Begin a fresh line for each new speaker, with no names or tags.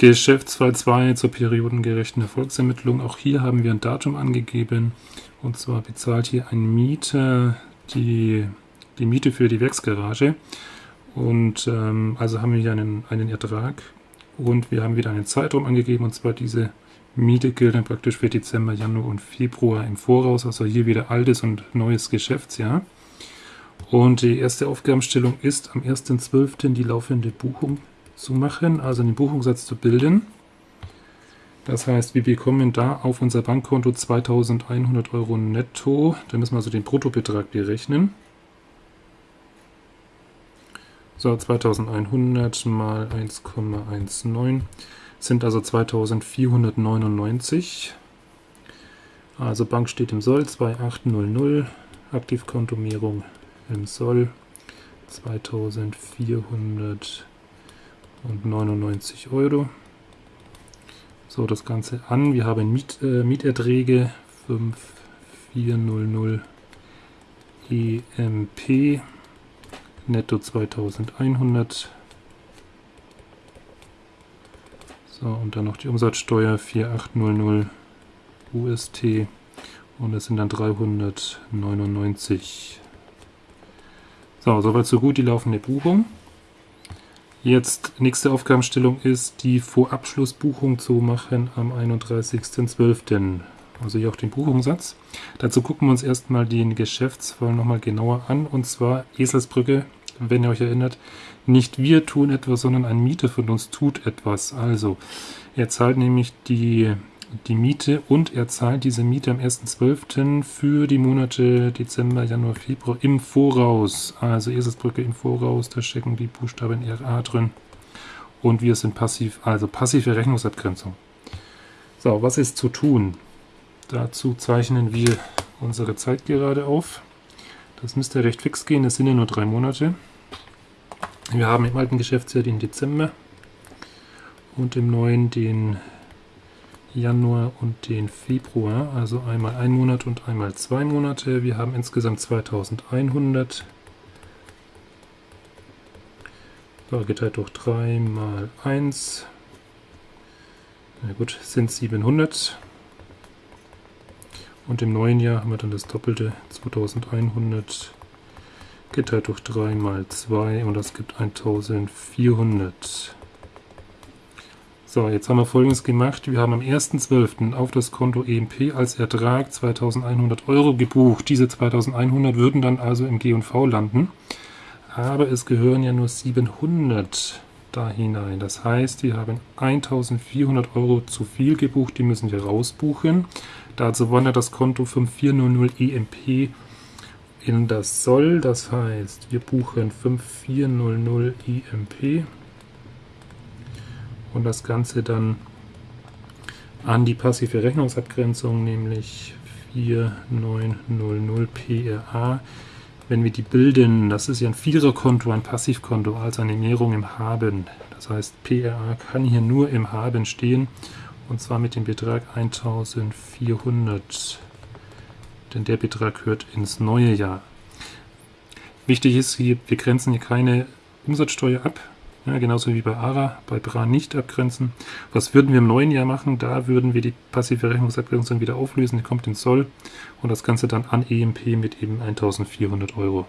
Geschäftsfall 2 zur periodengerechten Erfolgsermittlung. Auch hier haben wir ein Datum angegeben. Und zwar bezahlt hier ein Mieter die, die Miete für die Werksgarage. Und ähm, also haben wir hier einen, einen Ertrag. Und wir haben wieder einen Zeitraum angegeben. Und zwar diese Miete gilt dann praktisch für Dezember, Januar und Februar im Voraus. Also hier wieder altes und neues Geschäftsjahr. Und die erste Aufgabenstellung ist am 1.12. die laufende Buchung zu machen, also den Buchungssatz zu bilden. Das heißt, wir bekommen da auf unser Bankkonto 2100 Euro netto. Da müssen wir also den Bruttobetrag berechnen. So, 2100 mal 1,19 sind also 2499. Also Bank steht im Soll 2800, Aktivkontomierung im Soll 2400 und 99 Euro. So, das Ganze an. Wir haben Miet, äh, Mieterträge 5400 EMP, netto 2100. So, und dann noch die Umsatzsteuer 4800 UST und es sind dann 399. So, soweit so gut die laufende Buchung. Jetzt nächste Aufgabenstellung ist, die Vorabschlussbuchung zu machen am 31.12. Also hier auch den Buchungssatz. Dazu gucken wir uns erstmal den Geschäftsfall nochmal genauer an. Und zwar Eselsbrücke, wenn ihr euch erinnert, nicht wir tun etwas, sondern ein Mieter von uns tut etwas. Also er zahlt nämlich die die Miete und er zahlt diese Miete am 1.12. für die Monate Dezember, Januar, Februar im Voraus. Also Eselsbrücke im Voraus, da stecken die Buchstaben RA drin. Und wir sind passiv, also passive Rechnungsabgrenzung. So, was ist zu tun? Dazu zeichnen wir unsere Zeit gerade auf. Das müsste recht fix gehen, das sind ja nur drei Monate. Wir haben im alten Geschäftsjahr den Dezember und im neuen den Januar und den Februar, also einmal ein Monat und einmal zwei Monate. Wir haben insgesamt 2100. So, geteilt durch 3 mal 1. Na gut, sind 700. Und im neuen Jahr haben wir dann das doppelte 2100 geteilt durch 3 mal 2 und das gibt 1400. So, jetzt haben wir folgendes gemacht. Wir haben am 1.12. auf das Konto EMP als Ertrag 2100 Euro gebucht. Diese 2100 würden dann also im G&V landen. Aber es gehören ja nur 700 da hinein. Das heißt, wir haben 1400 Euro zu viel gebucht, die müssen wir rausbuchen. Dazu wandert das Konto 5400 EMP in das Soll. Das heißt, wir buchen 5400 EMP und das Ganze dann an die passive Rechnungsabgrenzung, nämlich 4900 PRA. Wenn wir die bilden, das ist ja ein Viererkonto, ein Passivkonto, also eine Näherung im Haben. Das heißt, PRA kann hier nur im Haben stehen und zwar mit dem Betrag 1400, denn der Betrag gehört ins neue Jahr. Wichtig ist hier, wir grenzen hier keine Umsatzsteuer ab, ja, genauso wie bei ARA, bei BRA nicht abgrenzen. Was würden wir im neuen Jahr machen? Da würden wir die passive Rechnungsabgrenzung wieder auflösen, die kommt in Soll und das Ganze dann an EMP mit eben 1400 Euro.